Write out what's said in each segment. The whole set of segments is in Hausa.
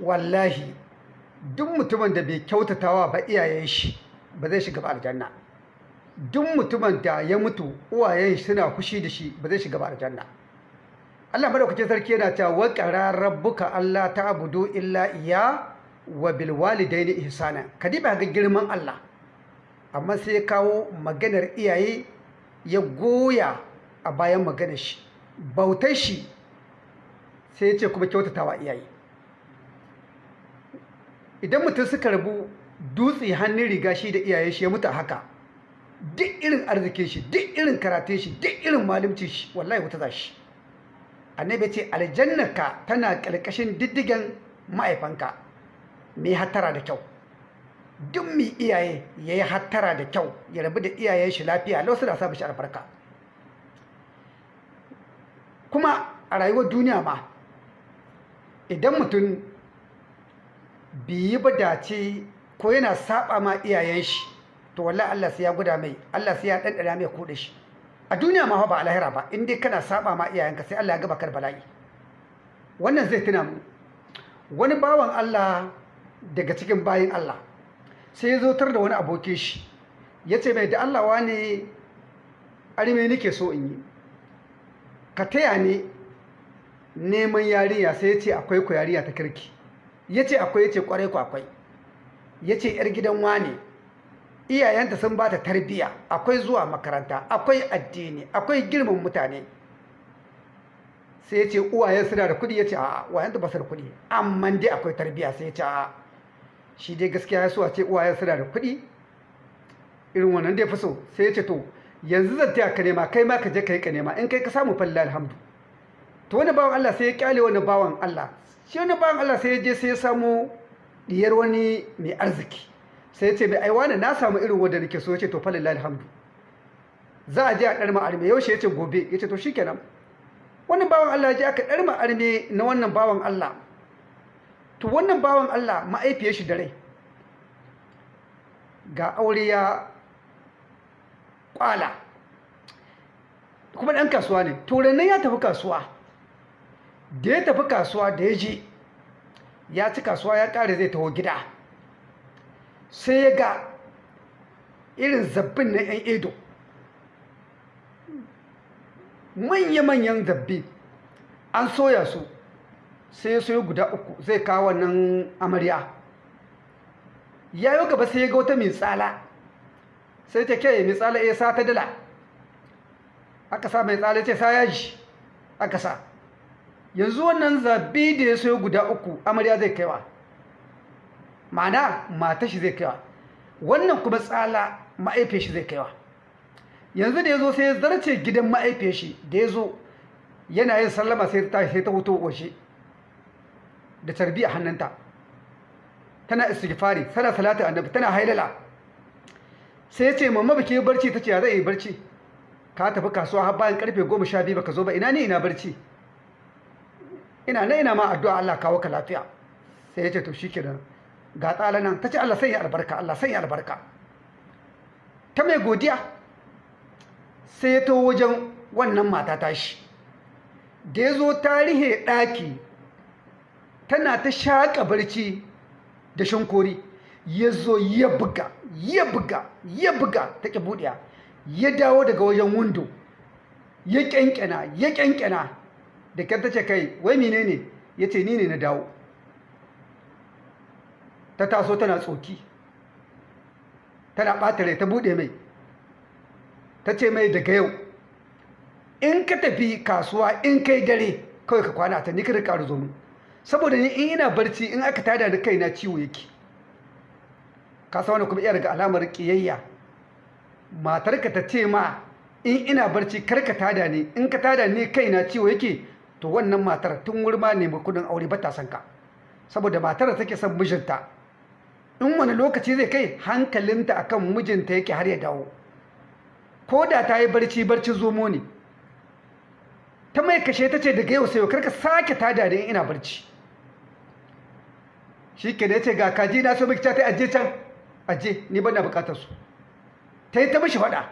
wallahi duk mutumin da bai kyautatawa ba iyayen shi ba zai shiga ba aljanna. Duk mutumin da ya mutu uwayen shi suna fushi da shi ba zai shiga ba aljanna. Allah madaukakin sarki yana cewa wa qara rabbuka Allah ta'budu illa iya wa bil walidaini ihsana. Kadiba ga girman Allah. Amma sai ya kawo maganar iyaye ya goya a bayan maganar shi. Bautar shi sai ya ce kuma kyautatawa iyaye. Idan mutum suka rabu dutse hannun riga shi da iyaye shi ya mutu haka. Duk irin arzikin shi duk irin karatun shi duk irin malimcin shi wallahi wuta za shi. Annabi ce aljannarka tana ƙarƙashin diddigen ma'aifanka mai hattara da kyau? Duk mai iyaye ya yi hattara da kyau ya rabu da iyayen shi lafiya lau suna sa shi albarka. Kuma a rayuwar duniya ma idan mutum biyi ba dace ko yana saba ma iyayen shi to wallahi Allah sai ya guda mai Allah sai ya ɗanɗana mai kuɗe shi. A duniya ma ba a lahira ba in dai kana saba ma iyayenka sai Allah ya gaba kar bala'i. Wannan zai tuna mu. Wani bawan Allah daga cikin bayin Allah sai ya zotar da wani abokin shi ya ce mai da Allah wane arme nake so in yi? Ka taya ne neman yariya sai ya ce akwai ku yariya ta kirki. Ya ce akwai ya ce ƙwarai ku akwai. Ya ce yar gidan wane iyayenta sun ba ta tarbiya akwai zuwa makaranta akwai addini akwai girman mutane. Sai ya ce uwayen suna da kuɗi ya ce a uwayen ba su da kuɗi amma dai akwai tarbiya sai ya ce a shi dai gaskiya ya so a ce uwayen suna da kuɗi irin wannan dai fi sai ya ce to yanzu zan taya ka nema kai ma ka je ka yi ka nema. In kai ka samu falla alhamdu. To wani bawan Allah sai ya ƙyale wani bawan Allah. Shi wani bawan Allah sai ya je sai ya samu diyar wani mai arziki. Sai ya ce mai aiwa na samu irin wanda nake so. Ya ce to falilla alhamdu. Za a je a ɗarma arme. Yaushe ya ce gobe. Ya ce to shikenan. Wani bawan Allah ya je aka ɗarma arme na wannan bawan Allah. To wannan bawan Allah ma'aifiyar shi da rai. Ga aure ya kwala. Kuma ɗan kasuwa ne. To ya tafi kasuwa. Da ya tafi kasuwa da ya je ya ci kasuwa ya ƙare zai taho gida. Sai ya ga irin zabbin na 'yan edo. Manya-manyan zabbi an soya su. Sai ya soya guda uku zai kawo wannan amarya. Ya yi gaba sai ya ga wata mai tsala. Sai ta ke mai tsala ya sa ta dala. Aka sa mai tsala ce sa yaji. Aka sa. Yanzu wannan zabbi da ya soya guda uku amarya zai kaiwa. Ma'ana mata shi zai kaiwa. Wannan kuma tsala ma'aife shi zai kaiwa. Yanzu da ya zo sai ya zarce gidan ma'aife shi da ya zo yana yin sallama sai ta sai ta wuto washe da tarbiya hannunta. Tana istighfari tana salatu annabi tana hailala. Sai ya ce mamma baki barci? Tace ya zai yi barci? Ka tafi kasuwa har bayan ƙarfe 12 baka zo ba. Ina ne ina barci? Ina na ina ma addu'a Allah kawo ka lafiya. Sai ya ce to shikenan. Ga tsala nan ta ce Allah sanya albarka Allah sanya albarka. Ta mai godiya sai ya to wajen wannan mata tashi. Da ya zo tarihe ɗaki tana ta shaƙa barci da shankori. Ya zo ya buga ya buga ya buga ta ƙi buɗiya ya dawo daga wajen windo ya ƙyanƙyana ya ƙyanƙyana. Da kyar ta ce kai wai mine ne? Ya ce ni ne na dawo. Ta taso tana tsoki tana ɓata rai ta buɗe mai. Ta ce mai daga yau in ka tafi kasuwa in kai dare kawai ka kwana ta ni ka riƙa saboda ni in ina barci in aka tada da kaina ciwo yake. Ka wani kuma iya daga alamar kiyayya matarka ta ce ma in ina barci kar ka tada ni. In ka tada ni kaina ciwo yake. To wannan matar tun wurma ne kuɗin aure ba ta san ka. Saboda matar da take son mijinta in wani lokaci zai kai hankalinta akan mijinta yake har ya dawo. Ko da ta yi barci barci zomo ne. Ta mai kashe ta ce daga yau sai kar ka sake tada da ina barci. Shi ke da ya ce ga kaji na so miki ta aje can. Aje ni ban na buƙatar su. Ta yi ta mishi faɗa.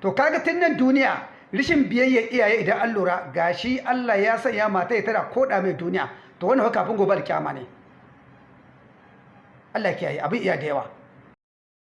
To kaga tun nan duniya rishin biyayyar iyaye idan an lura gashi Allah ya sanya mata ya tara koda mai duniya. To wannan kafin gobe alkiyama ne. Allah kiyaye abin iya da yawa.